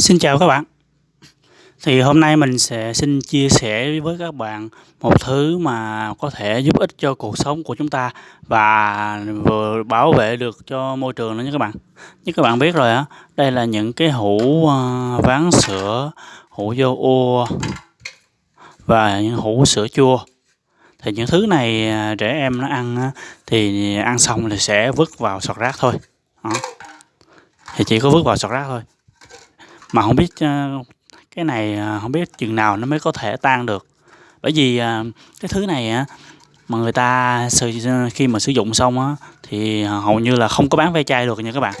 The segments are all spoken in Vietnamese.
Xin chào các bạn. Thì hôm nay mình sẽ xin chia sẻ với các bạn một thứ mà có thể giúp ích cho cuộc sống của chúng ta và vừa bảo vệ được cho môi trường nữa nha các bạn. Như các bạn biết rồi á, đây là những cái hũ ờ, ván sữa, hũ vô ô và những hũ sữa chua. Thì những thứ này ờ, trẻ em nó ăn thì ăn xong thì sẽ vứt vào sọt rác thôi. Đó. Thì chỉ có vứt vào sọt rác thôi. Mà không biết ờ, cái này ờ, không biết chừng nào nó mới có thể tan được. Bởi vì ờ, cái thứ này mà người ta khi mà sử dụng xong á thì hầu như là không có bán ve chai được nha các bạn.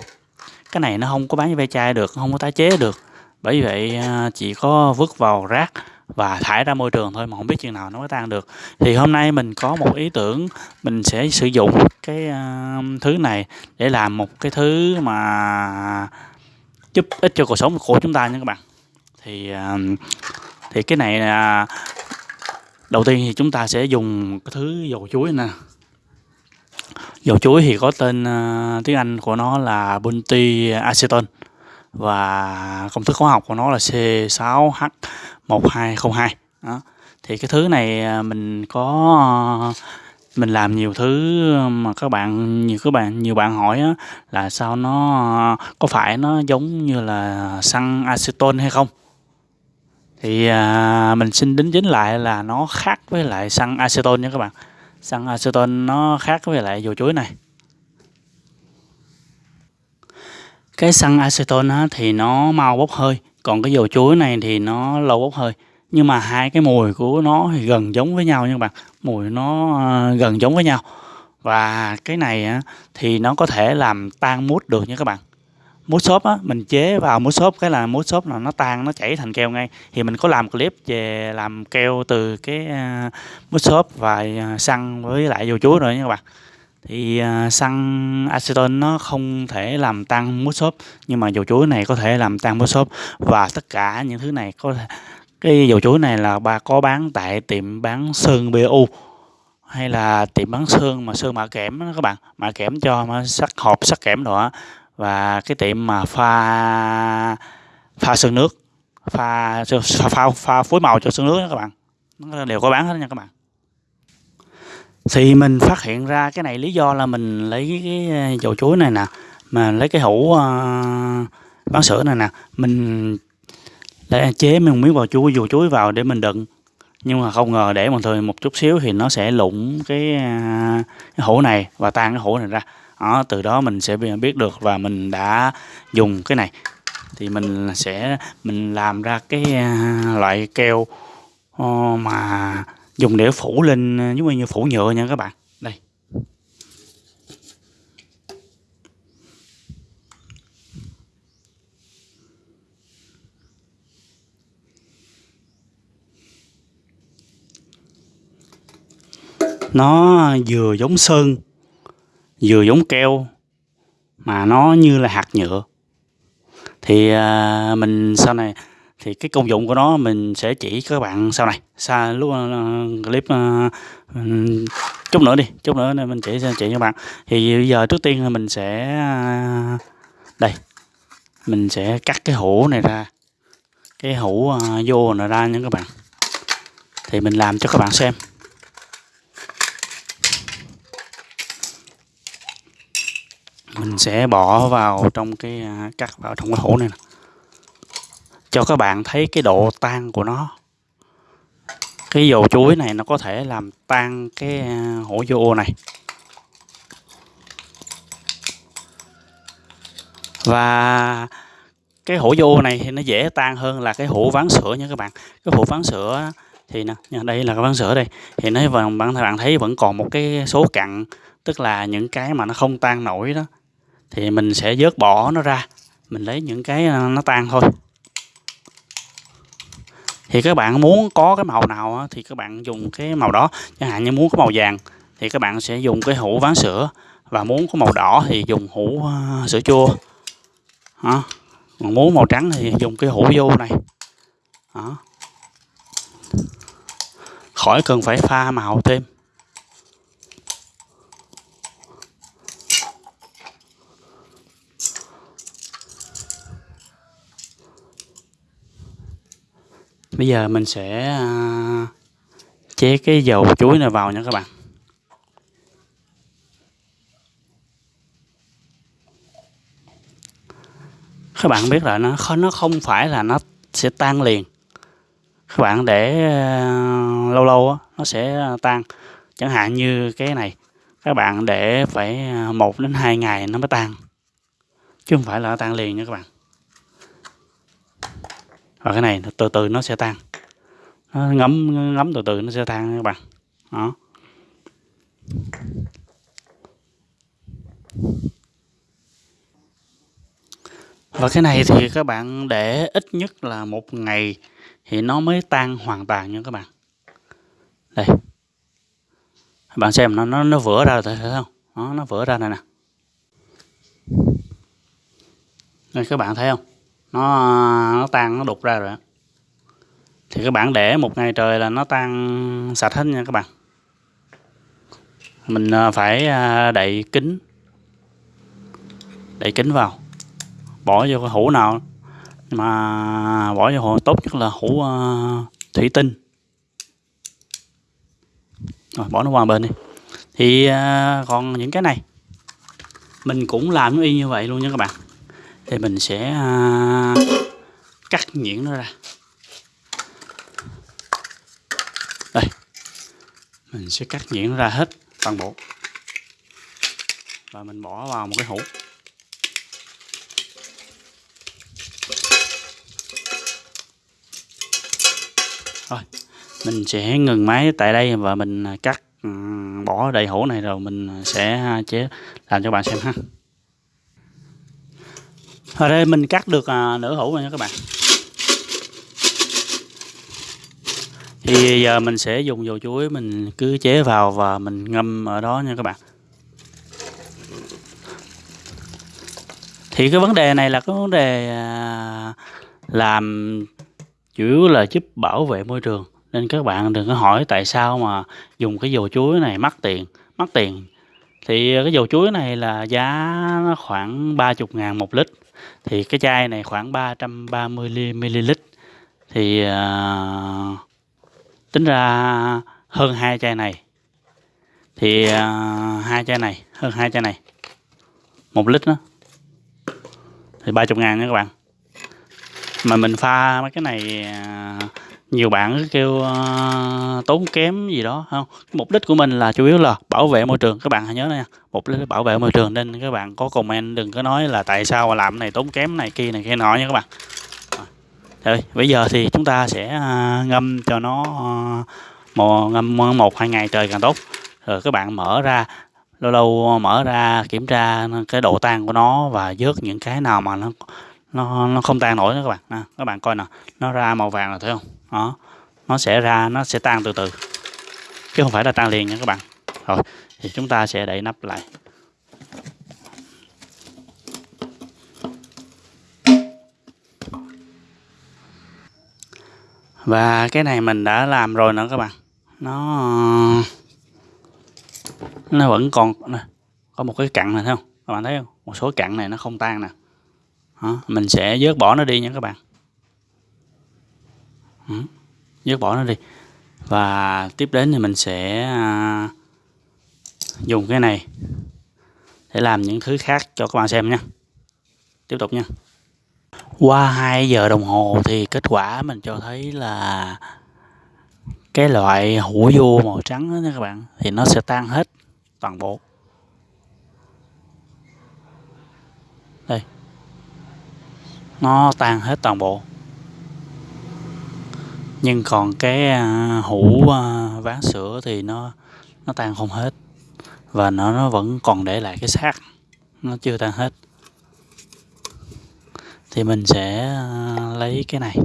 Cái này nó không có bán ve chai được, không có tái chế được. Bởi vậy chỉ có vứt vào rác và thải ra môi trường thôi mà không biết chừng nào nó mới tan được. Thì hôm nay mình có một ý tưởng mình sẽ sử dụng cái thứ này để làm một cái thứ mà giúp ích cho cuộc sống của chúng ta nha các bạn. Thì à, thì cái này là, đầu tiên thì chúng ta sẽ dùng cái thứ dầu chuối nè. Dầu chuối thì có tên à, tiếng Anh của nó là bunti acetone và công thức hóa học của nó là C6H1202 đó. thì cái thứ này à, mình có mình làm nhiều thứ mà các bạn nhiều các bạn nhiều bạn hỏi á, là sao nó có phải nó giống như là xăng acetone hay không? Thì à, mình xin đính chính lại là nó khác với lại xăng acetone nha các bạn. Xăng acetone nó khác với lại dầu chuối này. Cái xăng acetone á, thì nó mau bốc hơi còn cái dầu chuối này thì nó lâu bốc hơi nhưng mà hai cái mùi của nó thì gần giống với nhau nha các bạn. Mùi nó à, gần giống với nhau. Và cái này á, thì nó có thể làm tan mút được nha các bạn. Mút xốp á mình chế vào mút xốp cái là mút xốp là nó tan nó chảy thành keo ngay. Thì mình có làm clip về làm keo từ cái à, mút xốp và à, xăng với lại dầu chuối rồi nha các bạn. Thì xăng acetone nó không thể làm tan mút xốp nhưng mà dầu chuối này có thể làm tan mút xốp. Và tất cả những thứ này có cái dầu chuối này là ba có bán tại tiệm bán sơn BU hay là tiệm bán sơn mà sơn mạ kẽm đó các bạn. Mạ kẽm cho mà sắc hộp sắc kẽm đó và cái tiệm mà pha pha sơn nước pha pha pha, pha phối màu cho sơn nước đó các bạn. Nó đều có bán hết nha các bạn. Thì mình phát hiện ra cái này lý do là mình lấy cái dầu chuối này nè mà lấy cái hũ uh, bán sữa này nè. Mình để chế mình miếng vào chuối dù chuối vào để mình đựng. Nhưng mà không ngờ để một thời một chút xíu thì nó sẽ lụng cái, cái hũ này và tan cái hũ này ra. Đó, từ đó mình sẽ biết được và mình đã dùng cái này. Thì mình sẽ mình làm ra cái à, loại keo ờ, mà dùng để phủ lên giống như phủ nhựa nha các bạn đây nó vừa giống sơn vừa giống keo mà nó như là hạt nhựa. Thì à, mình sau này thì cái công dụng của nó mình sẽ chỉ các bạn sau này. Xa lúc uh, clip uh, chút nữa đi chút nữa mình chỉ chỉ cho bạn. Thì bây giờ trước tiên là mình sẽ uh, đây mình sẽ cắt cái hũ này ra. Cái hũ uh, vô này ra nha các bạn. Thì mình làm cho các bạn xem. Mình sẽ bỏ vào trong cái à, cắt vào trong cái hũ này nè. Cho các bạn thấy cái độ tan của nó. Cái dầu chuối này nó có thể làm tan cái à, hũ vô này. Và cái hũ vô này thì nó dễ tan hơn là cái hũ ván sữa nha các bạn. Cái hũ ván sữa thì nè đây là cái ván sữa đây. Thì nó bạn bạn thấy vẫn còn một cái số cặn, tức là những cái mà nó không tan nổi đó thì mình sẽ vớt bỏ nó ra. Mình lấy những cái ờ, nó tan thôi. Thì các bạn muốn có cái màu nào thì các bạn dùng cái màu đó. Chẳng hạn như muốn có màu vàng, thì các bạn sẽ dùng cái hũ ván sữa. Và muốn có màu đỏ thì dùng hũ ờ, sữa chua. Đó. còn muốn màu trắng thì dùng cái hũ vô này. Đó. khỏi cần phải pha màu thêm. Bây giờ mình sẽ à, chế cái dầu chuối này vào nha các bạn. Các bạn biết là nó nó không phải là nó sẽ tan liền. Các bạn để à, lâu lâu á, nó sẽ tan. Chẳng hạn như cái này các bạn để phải à, một đến hai ngày nó mới tan. Chứ không phải là nó tan liền nha các bạn và cái này từ từ nó sẽ tan. Nó ngấm ngấm từ từ nó sẽ tan các bạn. Đó. Và cái này thì các bạn để ít nhất là một ngày thì nó mới tan hoàn toàn nha các bạn. Đây. Các bạn xem, nó nó nó vỡ ra rồi, thấy không? Nó nó vỡ ra này nè. Đây, các bạn thấy không? Nó nó tan, nó đục ra rồi thì các bạn để một ngày trời là nó tan sạch hết nha các bạn. Mình ờ, phải ờ, đậy kính. Đậy kính vào. Bỏ vô cái hũ nào mà bỏ vô hũ, tốt nhất là hũ ờ, thủy tinh. Rồi, bỏ nó qua bên đi. Thì còn những cái này, mình cũng làm y như vậy luôn nha các bạn thì mình sẽ à, cắt nhuyễn nó ra. Đây. Mình sẽ cắt nhuyễn nó ra hết toàn bộ. Và mình bỏ vào một cái hũ. Rồi, mình sẽ ngừng máy tại đây và mình à, cắt bỏ đầy hũ này rồi mình à, sẽ chế, làm cho bạn xem ha ở đây mình cắt được à, nửa hũ rồi nha các bạn. Thì giờ mình sẽ dùng dầu chuối mình cứ chế vào và mình ngâm ở đó nha các bạn. Thì cái vấn đề này là cái vấn đề à, làm chủ yếu là giúp bảo vệ môi trường. Nên các bạn đừng có hỏi tại sao mà dùng cái dầu chuối này mắc tiền mắc tiền. Thì cái dầu chuối này là giá khoảng 30 ngàn một lít thì cái chai này khoảng 330 ml thì uh, tính ra hơn hai chai này. Thì uh, hai chai này hơn hai chai này. Một lít đó. Thì 30 ngàn nha các bạn mà mình pha mấy cái này à, nhiều bạn kêu uh, tốn kém gì đó không? Mục đích của mình là chủ yếu là bảo vệ môi trường. Các bạn hãy nhớ nha mục đích là bảo vệ môi trường nên các bạn có comment đừng có nói là tại sao mà làm này tốn kém này kia này kia nọ nha các bạn. Rồi bây giờ thì chúng ta sẽ uh, ngâm cho nó uh, một ngâm một hai ngày trời càng tốt. Rồi các bạn mở ra lâu lâu mở ra kiểm tra cái độ tan của nó và vớt những cái nào mà nó nó nó không tan nổi nữa các bạn. À, các bạn coi nè. Nó ra màu vàng là thấy không? Đó. Nó sẽ ra nó sẽ tan từ từ. Chứ không phải là tan liền nha các bạn. Rồi thì chúng ta sẽ đậy nắp lại. Và cái này mình đã làm rồi nữa các bạn. Nó nó vẫn còn có một cái cặn này thấy không? Các bạn thấy không? Một số cặn này nó không tan nè đó, mình sẽ vớt bỏ nó đi nha các bạn. Vớt bỏ nó đi. Và tiếp đến thì mình sẽ à, dùng cái này để làm những thứ khác cho các bạn xem nha. Tiếp tục nha. Qua 2 giờ đồng hồ thì kết quả mình cho thấy là cái loại hũ vô màu trắng đó nha các bạn thì nó sẽ tan hết toàn bộ. Nó tan hết toàn bộ. Nhưng còn cái à, hũ à, ván sữa thì nó nó tan không hết. Và nó nó vẫn còn để lại cái xác. Nó chưa tan hết. Thì mình sẽ à, lấy cái này.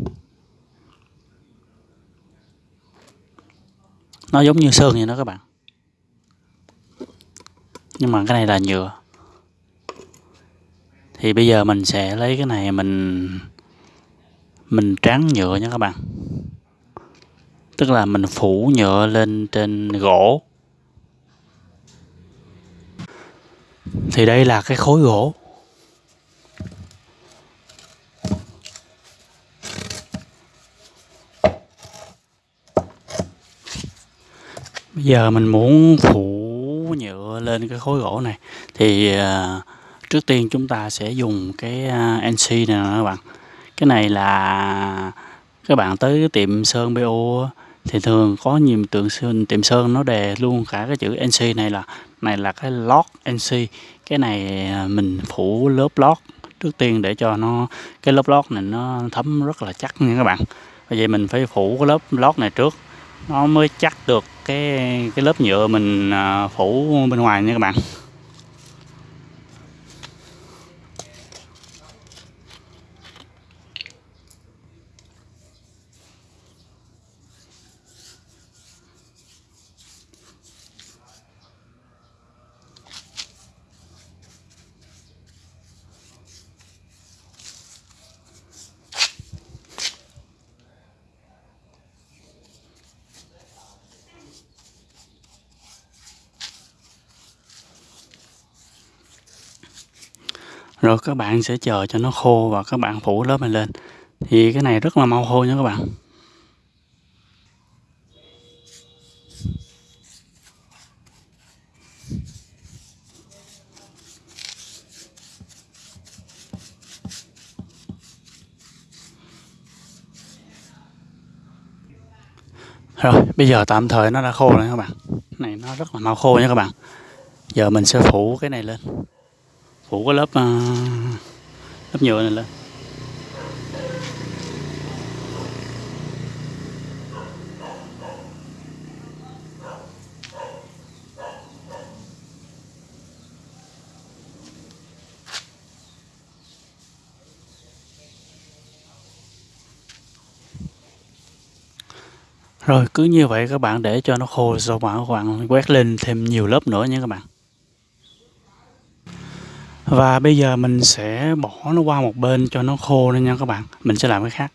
Nó giống như sơn vậy đó các bạn. Nhưng mà cái này là nhựa thì bây giờ mình sẽ lấy cái này mình mình tráng nhựa nha các bạn. Tức là mình phủ nhựa lên trên gỗ. Thì đây là cái khối gỗ. Bây giờ mình muốn phủ nhựa lên cái khối gỗ này. Thì uh, trước tiên chúng ta sẽ dùng cái à, NC này nè các bạn. Cái này là các bạn tới cái tiệm sơn BO thì thường có nhiều tượng sơn, tiệm sơn nó đề luôn cả cái chữ NC này là này là cái lót NC. Cái này à, mình phủ lớp lót trước tiên để cho nó, cái lớp lót này nó thấm rất là chắc nha các bạn. Vậy mình phải phủ cái lớp lót này trước, nó mới chắc được cái cái lớp nhựa mình à, phủ bên ngoài nha các bạn rồi các bạn sẽ chờ cho nó khô và các bạn phủ lớp này lên thì cái này rất là mau khô nha các bạn Rồi, bây giờ tạm thời nó đã khô rồi các bạn. Này nó rất là mau khô nha các bạn. Giờ mình sẽ phủ cái này lên phủ cái lớp uh, lớp nhựa này lên. Rồi cứ như vậy các bạn để cho nó khô rồi các bạn quét lên thêm nhiều lớp nữa nha các bạn và bây giờ mình sẽ bỏ nó qua một bên cho nó khô lên nha các bạn. Mình sẽ làm cái khác.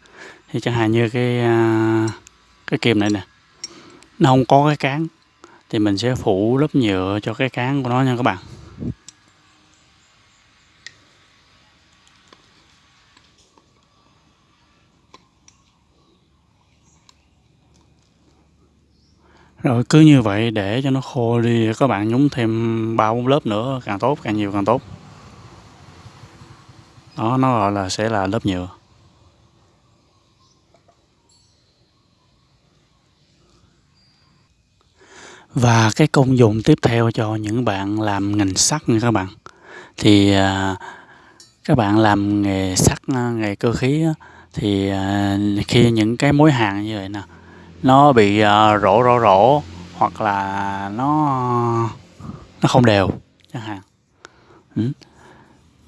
Thì chẳng hạn như cái à, cái kìm này nè. Nó không có cái cán. Thì mình sẽ phủ lớp nhựa cho cái cán của nó nha các bạn. Rồi cứ như vậy để cho nó khô đi, các bạn nhúng thêm ba bốn lớp nữa, càng tốt, càng nhiều càng tốt đó, nó gọi là sẽ là lớp nhựa. Và cái công dụng tiếp theo cho những bạn làm ngành sắt nha các bạn. Thì à, các bạn làm nghề sắt à, nghề cơ khí thì à, khi những cái mối hàng như vậy nè, nó bị rỗ rỗ rỗ hoặc là nó nó không đều chẳng hạn. Ừ.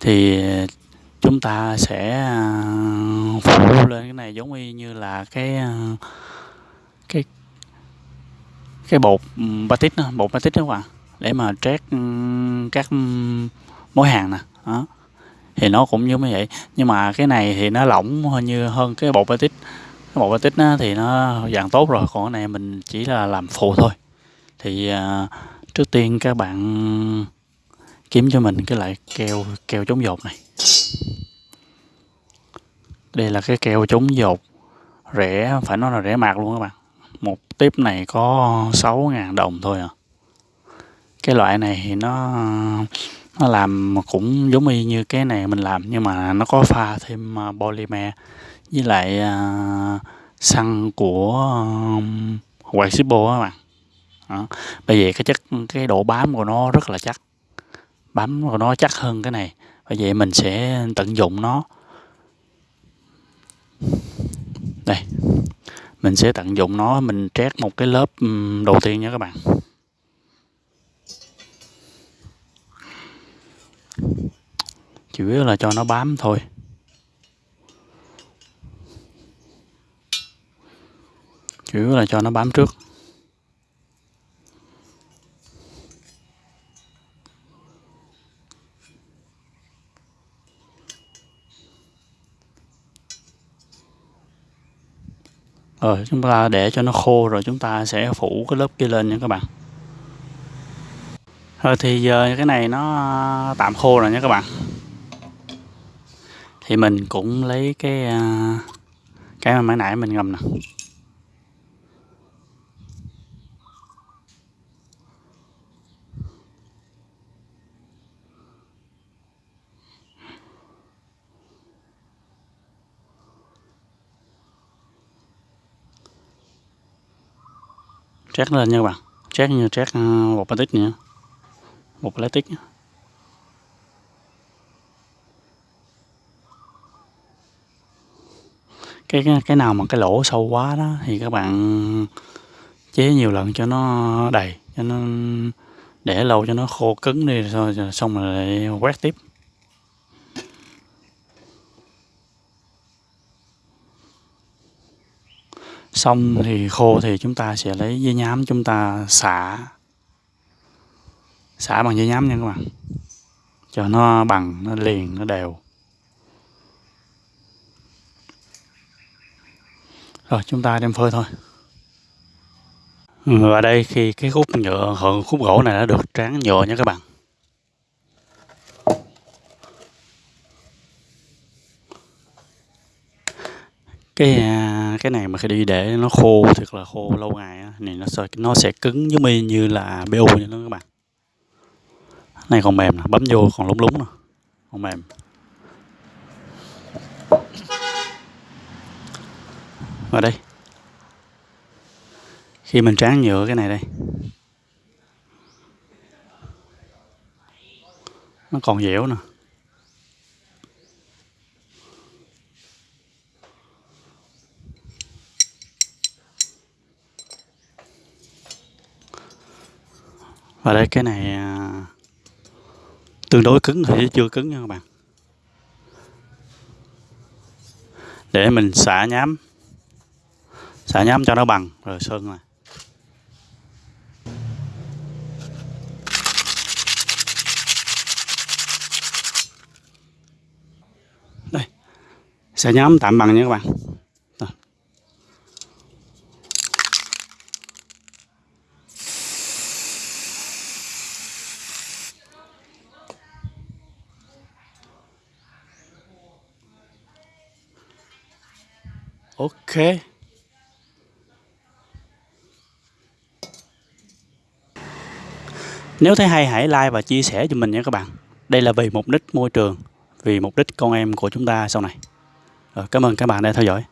thì chúng ta sẽ à, phủ lên cái này giống y như là cái à, cái cái bột ừ, batit đó, bột batit đó các bạn để mà trét ừ, các mối hàng nè đó. Thì nó cũng giống như vậy nhưng mà cái này thì nó lỏng hơn như hơn cái bột batit cái bột batit thì nó dạng tốt rồi còn cái này mình chỉ là làm phụ thôi. Thì uh, trước tiên các bạn kiếm cho mình cái loại keo keo chống dột này đây là cái keo chống dột. Rẻ phải nói là rẻ mạt luôn các bạn. Một tiếp này có 6.000 đồng thôi à. Cái loại này thì nó nó làm cũng giống y như cái này mình làm nhưng mà nó có pha thêm à, polymer với lại uh, xăng của à, quạt Zippo các bạn. Đó. bởi vậy cái chất cái độ bám của nó rất là chắc. Bám của nó chắc hơn cái này. Bởi vậy mình sẽ tận dụng nó đây. Mình sẽ tận dụng nó, mình trét một cái lớp đầu tiên nha các bạn. Chủ yếu là cho nó bám thôi. Chủ yếu là cho nó bám trước. Rồi chúng ta để cho nó khô rồi chúng ta sẽ phủ cái lớp kia lên nha các bạn. Rồi thì giờ cái này nó tạm khô rồi nha các bạn. Thì mình cũng lấy cái à, cái mà nãy nãy mình ngâm nè. Chét lên nha các bạn. Chét như chét ờ, một bột plastic nữa bột plastic cái cái nào mà cái lỗ sâu quá đó thì các bạn chế nhiều lần cho nó đầy, cho nó, để lâu cho nó khô cứng đi, rồi xong rồi lại quét tiếp. Xong thì khô thì chúng ta sẽ lấy dây nhám chúng ta xả. Xả bằng dây nhám nha các bạn. Cho nó bằng, nó liền, nó đều. Rồi, chúng ta đem phơi thôi. Và đây khi cái khúc nhựa khúc gỗ này đã được tráng nhựa nha các bạn. Cái à, cái này mà khi đi để nó khô thật là khô lâu ngày thì nó sẽ nó sẽ cứng giống y như là bu vậy đó các bạn. Này còn mềm nè, bấm vô còn lúng lúng nè, còn mềm. Vào đây. Khi mình tráng nhựa cái này đây. Nó còn dẻo nè. Và đây, cái này à, tương đối cứng thì chưa cứng nha các bạn. Để mình xả nhám. Xả nhám cho nó bằng, rồi sơn này. Đây. Xả nhám tạm bằng nha các bạn. Ok. Nếu thấy hay hãy like và chia sẻ cho mình nha các bạn. Đây là vì mục đích môi trường vì mục đích con em của chúng ta sau này. Rồi, cảm ơn các bạn đã theo dõi.